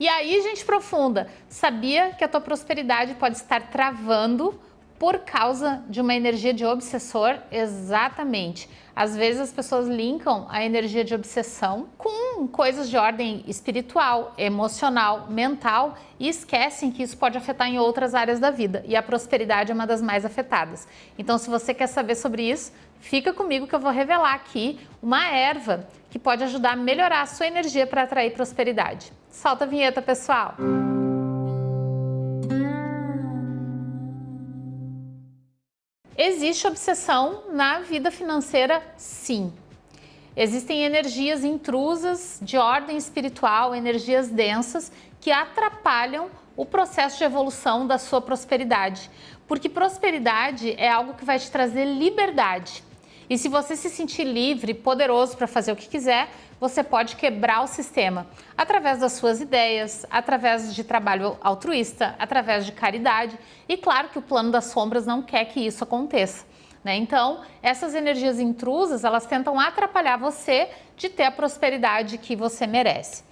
E aí, gente profunda, sabia que a tua prosperidade pode estar travando por causa de uma energia de obsessor? Exatamente. Às vezes as pessoas linkam a energia de obsessão com coisas de ordem espiritual, emocional, mental e esquecem que isso pode afetar em outras áreas da vida e a prosperidade é uma das mais afetadas. Então, se você quer saber sobre isso, fica comigo que eu vou revelar aqui uma erva que pode ajudar a melhorar a sua energia para atrair prosperidade. Solta a vinheta, pessoal! Existe obsessão na vida financeira? Sim. Existem energias intrusas de ordem espiritual, energias densas que atrapalham o processo de evolução da sua prosperidade. Porque prosperidade é algo que vai te trazer liberdade. E se você se sentir livre, poderoso para fazer o que quiser, você pode quebrar o sistema através das suas ideias, através de trabalho altruísta, através de caridade. E claro que o plano das sombras não quer que isso aconteça. Né? Então, essas energias intrusas, elas tentam atrapalhar você de ter a prosperidade que você merece.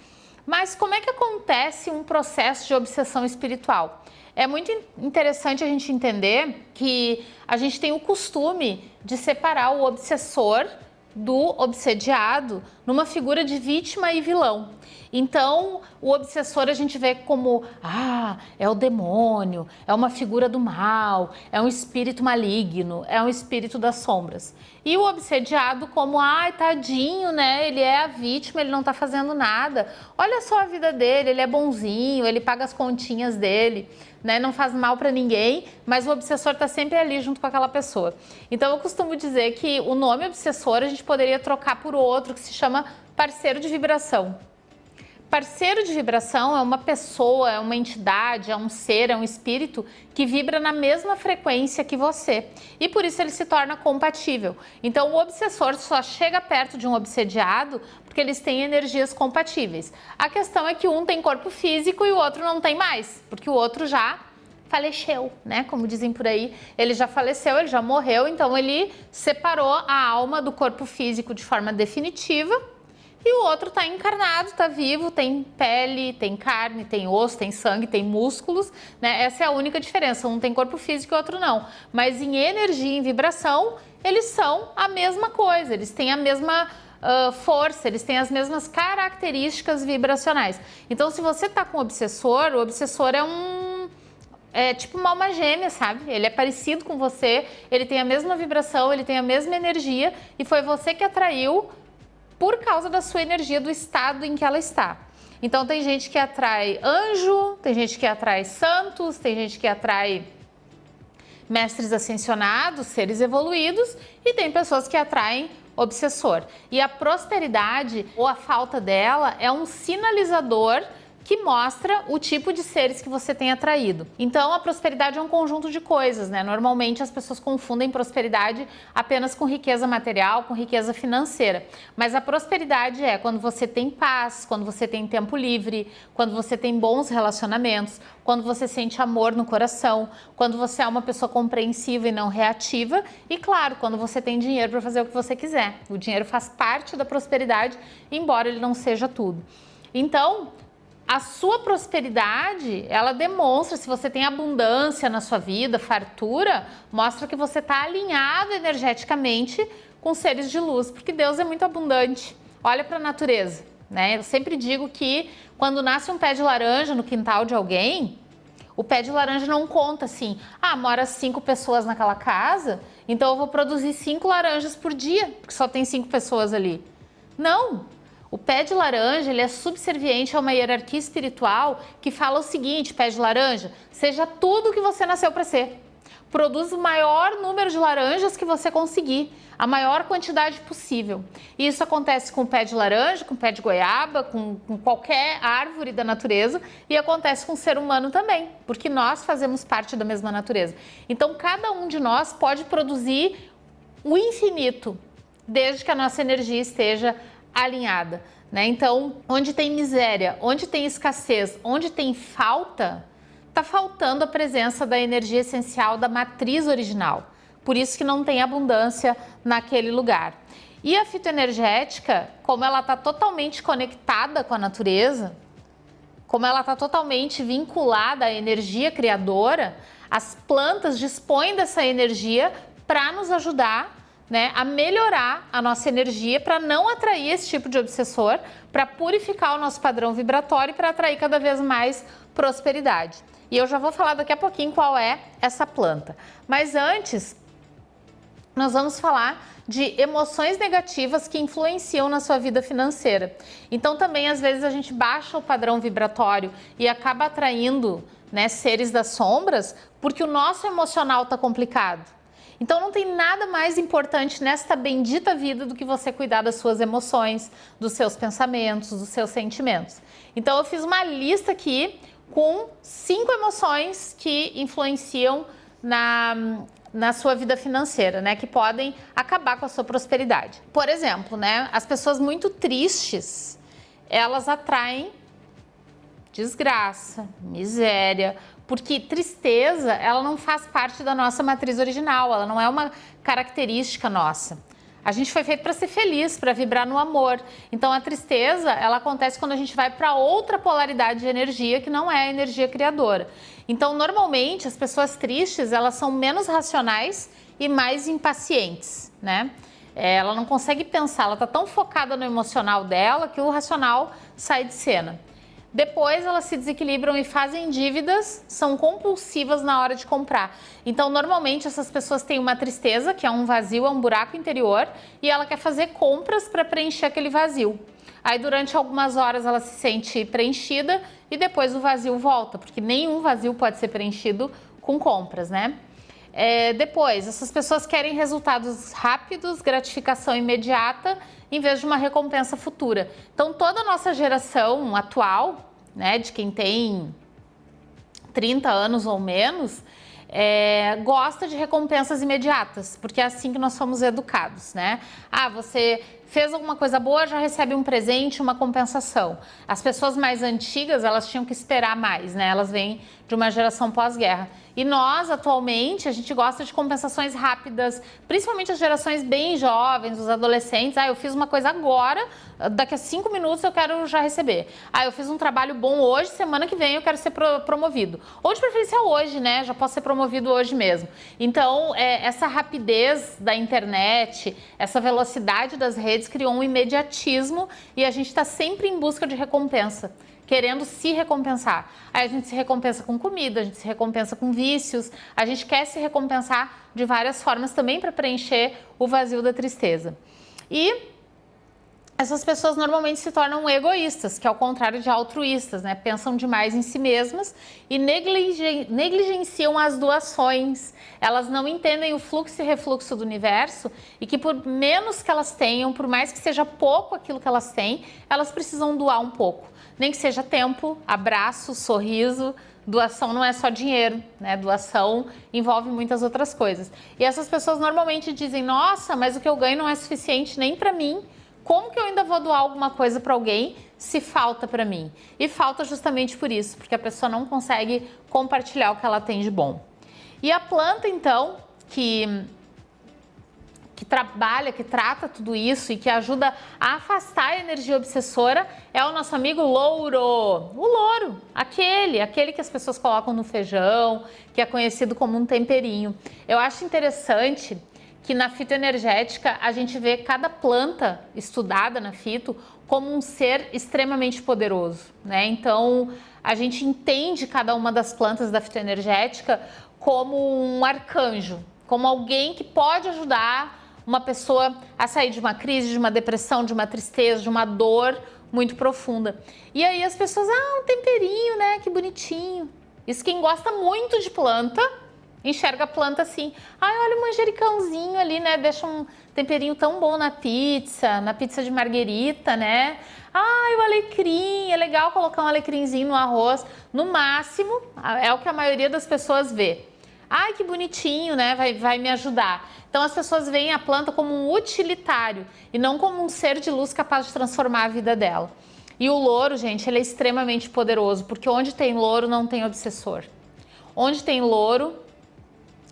Mas como é que acontece um processo de obsessão espiritual? É muito interessante a gente entender que a gente tem o costume de separar o obsessor do obsediado numa figura de vítima e vilão. Então, o obsessor a gente vê como, ah, é o demônio, é uma figura do mal, é um espírito maligno, é um espírito das sombras. E o obsediado como, ai, tadinho, né? Ele é a vítima, ele não tá fazendo nada. Olha só a vida dele, ele é bonzinho, ele paga as continhas dele, né? Não faz mal para ninguém, mas o obsessor tá sempre ali junto com aquela pessoa. Então, eu costumo dizer que o nome obsessor a gente poderia trocar por outro que se chama parceiro de vibração. Parceiro de vibração é uma pessoa, é uma entidade, é um ser, é um espírito que vibra na mesma frequência que você. E por isso ele se torna compatível. Então o obsessor só chega perto de um obsediado porque eles têm energias compatíveis. A questão é que um tem corpo físico e o outro não tem mais, porque o outro já faleceu, né? Como dizem por aí, ele já faleceu, ele já morreu, então ele separou a alma do corpo físico de forma definitiva e o outro está encarnado, está vivo, tem pele, tem carne, tem osso, tem sangue, tem músculos, né? Essa é a única diferença, um tem corpo físico e o outro não. Mas em energia, em vibração, eles são a mesma coisa, eles têm a mesma uh, força, eles têm as mesmas características vibracionais. Então, se você está com obsessor, o obsessor é um é tipo uma alma gêmea, sabe? Ele é parecido com você, ele tem a mesma vibração, ele tem a mesma energia e foi você que atraiu por causa da sua energia, do estado em que ela está. Então tem gente que atrai anjo, tem gente que atrai santos, tem gente que atrai mestres ascensionados, seres evoluídos e tem pessoas que atraem obsessor. E a prosperidade ou a falta dela é um sinalizador que mostra o tipo de seres que você tem atraído. Então, a prosperidade é um conjunto de coisas, né? Normalmente as pessoas confundem prosperidade apenas com riqueza material, com riqueza financeira. Mas a prosperidade é quando você tem paz, quando você tem tempo livre, quando você tem bons relacionamentos, quando você sente amor no coração, quando você é uma pessoa compreensiva e não reativa e, claro, quando você tem dinheiro para fazer o que você quiser. O dinheiro faz parte da prosperidade, embora ele não seja tudo. Então, a sua prosperidade, ela demonstra, se você tem abundância na sua vida, fartura, mostra que você está alinhado energeticamente com seres de luz, porque Deus é muito abundante. Olha para a natureza, né? Eu sempre digo que quando nasce um pé de laranja no quintal de alguém, o pé de laranja não conta assim, ah, mora cinco pessoas naquela casa, então eu vou produzir cinco laranjas por dia, porque só tem cinco pessoas ali. Não, o pé de laranja ele é subserviente a uma hierarquia espiritual que fala o seguinte, pé de laranja, seja tudo o que você nasceu para ser. Produz o maior número de laranjas que você conseguir, a maior quantidade possível. E isso acontece com o pé de laranja, com o pé de goiaba, com, com qualquer árvore da natureza e acontece com o ser humano também, porque nós fazemos parte da mesma natureza. Então, cada um de nós pode produzir o infinito, desde que a nossa energia esteja alinhada. Né? Então, onde tem miséria, onde tem escassez, onde tem falta, está faltando a presença da energia essencial da matriz original. Por isso que não tem abundância naquele lugar. E a fitoenergética, como ela está totalmente conectada com a natureza, como ela está totalmente vinculada à energia criadora, as plantas dispõem dessa energia para nos ajudar né, a melhorar a nossa energia para não atrair esse tipo de obsessor, para purificar o nosso padrão vibratório e para atrair cada vez mais prosperidade. E eu já vou falar daqui a pouquinho qual é essa planta. Mas antes, nós vamos falar de emoções negativas que influenciam na sua vida financeira. Então também às vezes a gente baixa o padrão vibratório e acaba atraindo né, seres das sombras porque o nosso emocional está complicado. Então não tem nada mais importante nesta bendita vida do que você cuidar das suas emoções, dos seus pensamentos, dos seus sentimentos. Então eu fiz uma lista aqui com cinco emoções que influenciam na, na sua vida financeira, né, que podem acabar com a sua prosperidade. Por exemplo, né, as pessoas muito tristes, elas atraem desgraça, miséria, porque tristeza, ela não faz parte da nossa matriz original, ela não é uma característica nossa. A gente foi feito para ser feliz, para vibrar no amor. Então a tristeza, ela acontece quando a gente vai para outra polaridade de energia que não é a energia criadora. Então normalmente as pessoas tristes, elas são menos racionais e mais impacientes, né? É, ela não consegue pensar, ela está tão focada no emocional dela que o racional sai de cena. Depois elas se desequilibram e fazem dívidas, são compulsivas na hora de comprar. Então, normalmente essas pessoas têm uma tristeza, que é um vazio, é um buraco interior, e ela quer fazer compras para preencher aquele vazio. Aí, durante algumas horas, ela se sente preenchida e depois o vazio volta, porque nenhum vazio pode ser preenchido com compras, né? É, depois, essas pessoas querem resultados rápidos, gratificação imediata, em vez de uma recompensa futura. Então, toda a nossa geração atual, né, de quem tem 30 anos ou menos, é, gosta de recompensas imediatas, porque é assim que nós somos educados, né? Ah, você fez alguma coisa boa, já recebe um presente, uma compensação. As pessoas mais antigas, elas tinham que esperar mais, né? Elas vêm de uma geração pós-guerra. E nós, atualmente, a gente gosta de compensações rápidas, principalmente as gerações bem jovens, os adolescentes. Ah, eu fiz uma coisa agora, daqui a cinco minutos eu quero já receber. Ah, eu fiz um trabalho bom hoje, semana que vem eu quero ser promovido. Ou de preferência hoje, né? Já posso ser promovido hoje mesmo. Então, é, essa rapidez da internet, essa velocidade das redes criou um imediatismo e a gente está sempre em busca de recompensa querendo se recompensar. Aí a gente se recompensa com comida, a gente se recompensa com vícios, a gente quer se recompensar de várias formas também para preencher o vazio da tristeza. E essas pessoas normalmente se tornam egoístas, que é o contrário de altruístas, né? Pensam demais em si mesmas e negligenciam as doações. Elas não entendem o fluxo e refluxo do universo e que por menos que elas tenham, por mais que seja pouco aquilo que elas têm, elas precisam doar um pouco nem que seja tempo, abraço, sorriso. Doação não é só dinheiro, né? Doação envolve muitas outras coisas. E essas pessoas normalmente dizem: Nossa, mas o que eu ganho não é suficiente nem para mim. Como que eu ainda vou doar alguma coisa para alguém se falta para mim? E falta justamente por isso, porque a pessoa não consegue compartilhar o que ela tem de bom. E a planta, então, que que trabalha, que trata tudo isso e que ajuda a afastar a energia obsessora é o nosso amigo louro. O louro, aquele, aquele que as pessoas colocam no feijão, que é conhecido como um temperinho. Eu acho interessante que na fitoenergética a gente vê cada planta estudada na fito como um ser extremamente poderoso, né? Então, a gente entende cada uma das plantas da fitoenergética como um arcanjo, como alguém que pode ajudar uma pessoa a sair de uma crise, de uma depressão, de uma tristeza, de uma dor muito profunda. E aí as pessoas, ah, um temperinho, né? Que bonitinho. Isso quem gosta muito de planta, enxerga a planta assim. Ai, olha o manjericãozinho ali, né? Deixa um temperinho tão bom na pizza, na pizza de marguerita, né? Ai, o alecrim, é legal colocar um alecrimzinho no arroz. No máximo, é o que a maioria das pessoas vê. Ai, que bonitinho, né? Vai, vai me ajudar. Então as pessoas veem a planta como um utilitário e não como um ser de luz capaz de transformar a vida dela. E o louro, gente, ele é extremamente poderoso, porque onde tem louro não tem obsessor. Onde tem louro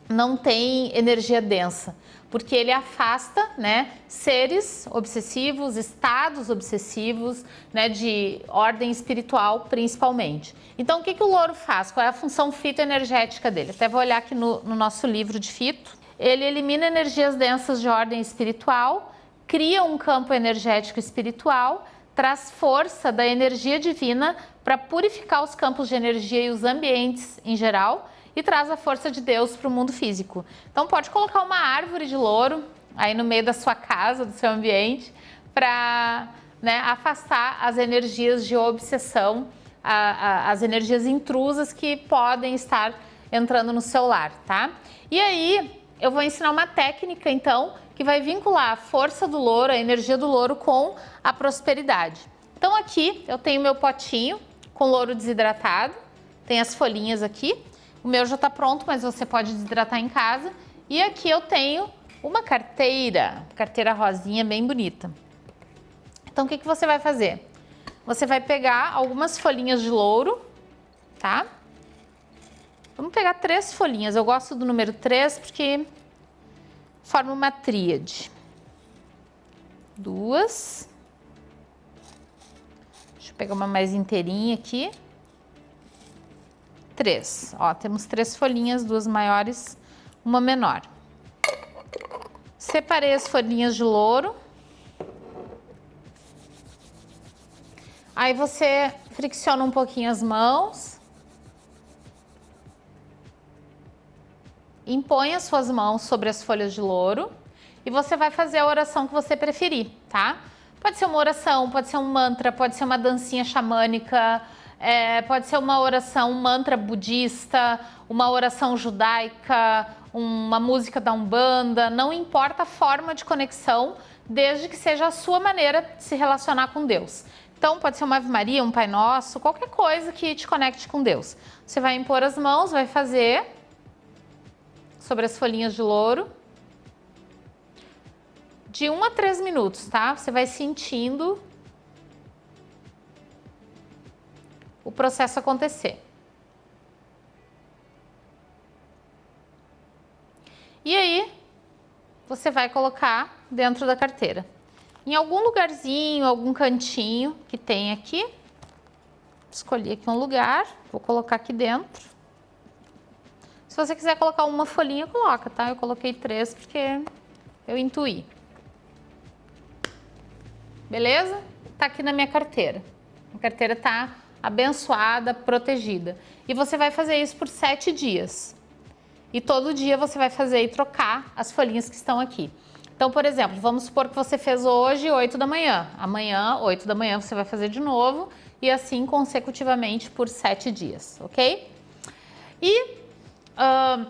não tem energia densa. porque ele afasta, né, seres obsessivos, estados obsessivos, né, de ordem espiritual principalmente. Então, o que, que o louro faz? Qual é a função fitoenergética dele? Até vou olhar aqui no, no nosso livro de fito. Ele elimina energias densas de ordem espiritual, cria um campo energético espiritual, traz força da energia divina para purificar os campos de energia e os ambientes em geral e traz a força de Deus para o mundo físico. Então pode colocar uma árvore de louro aí no meio da sua casa, do seu ambiente, para né, afastar as energias de obsessão, a, a, as energias intrusas que podem estar entrando no seu lar, tá? E aí eu vou ensinar uma técnica então que vai vincular a força do louro, a energia do louro com a prosperidade. Então aqui eu tenho meu potinho com louro desidratado, tem as folhinhas aqui. O meu já está pronto, mas você pode desidratar em casa. E aqui eu tenho uma carteira, carteira rosinha bem bonita. Então o que, que você vai fazer? Você vai pegar algumas folhinhas de louro, tá? Vamos pegar três folhinhas. Eu gosto do número três porque forma uma tríade. Duas. Deixa eu pegar uma mais inteirinha aqui. Três. Ó, temos três folhinhas, duas maiores, uma menor. Separei as folhinhas de louro. Aí você fricciona um pouquinho as mãos. impõe as suas mãos sobre as folhas de louro e você vai fazer a oração que você preferir, tá? Pode ser uma oração, pode ser um mantra, pode ser uma dancinha xamânica, é, pode ser uma oração, um mantra budista, uma oração judaica, uma música da Umbanda, não importa a forma de conexão, desde que seja a sua maneira de se relacionar com Deus. Então, pode ser uma Ave Maria, um Pai Nosso, qualquer coisa que te conecte com Deus. Você vai impor as mãos, vai fazer sobre as folhinhas de louro. De 1 a 3 minutos, tá? Você vai sentindo o processo acontecer. E aí, você vai colocar dentro da carteira. Em algum lugarzinho, algum cantinho que tem aqui. Escolhi aqui um lugar, vou colocar aqui dentro. Se você quiser colocar uma folhinha, coloca, tá? Eu coloquei três porque eu intuí. Beleza? Tá aqui na minha carteira. A carteira tá abençoada, protegida. E você vai fazer isso por sete dias. E todo dia você vai fazer e trocar as folhinhas que estão aqui. Então, por exemplo, vamos supor que você fez hoje 8 da manhã. Amanhã, 8 da manhã, você vai fazer de novo e assim consecutivamente por sete dias, ok? E Uh,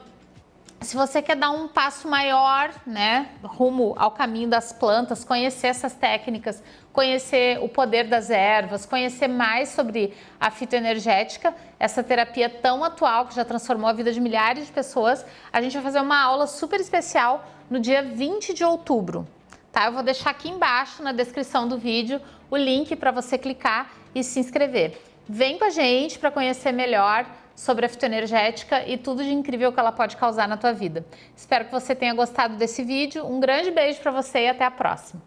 se você quer dar um passo maior, né, rumo ao caminho das plantas, conhecer essas técnicas, conhecer o poder das ervas, conhecer mais sobre a fitoenergética, essa terapia tão atual que já transformou a vida de milhares de pessoas, a gente vai fazer uma aula super especial no dia 20 de outubro. Tá? Eu vou deixar aqui embaixo na descrição do vídeo o link para você clicar e se inscrever. Vem com a gente para conhecer melhor sobre a fitoenergética e tudo de incrível que ela pode causar na tua vida. Espero que você tenha gostado desse vídeo. Um grande beijo para você e até a próxima.